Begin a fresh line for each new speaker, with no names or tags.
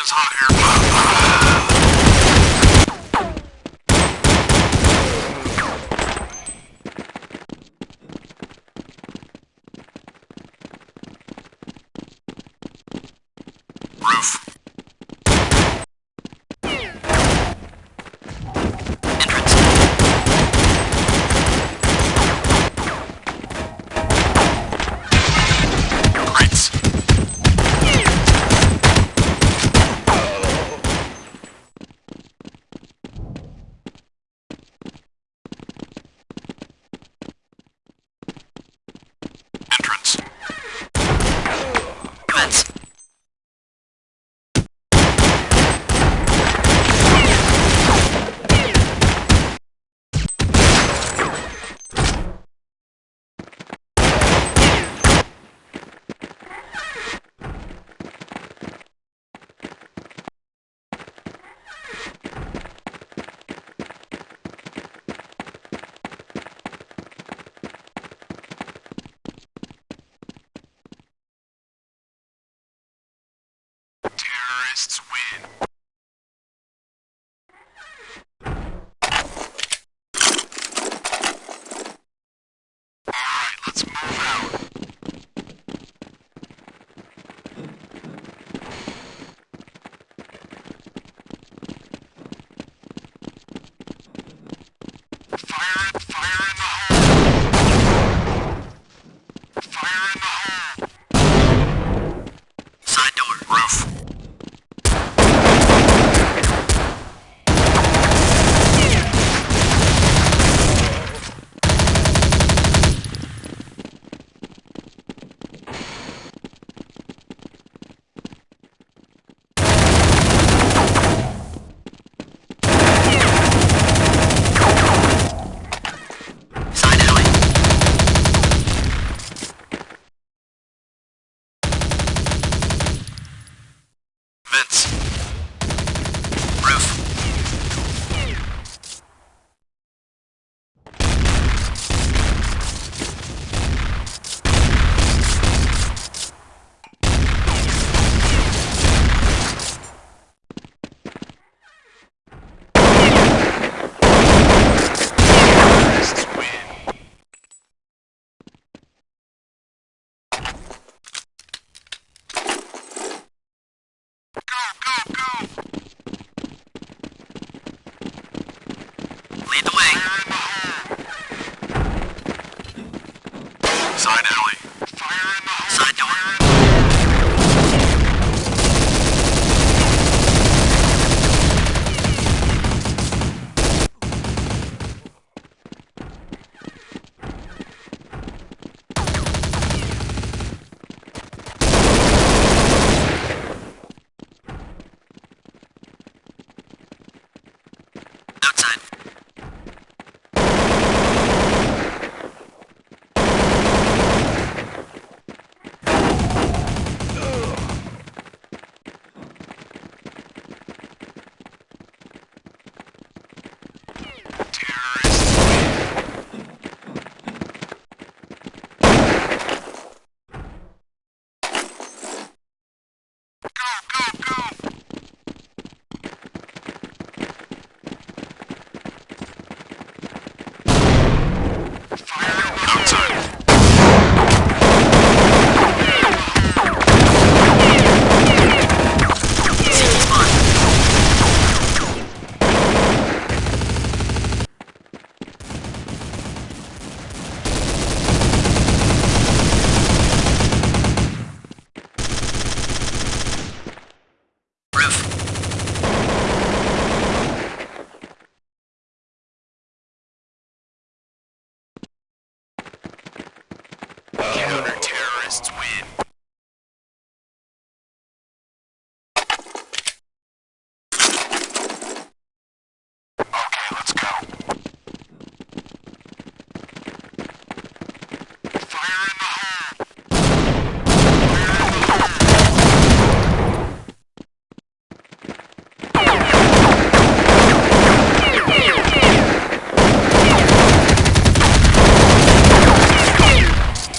Conditions hot here.
lead the way.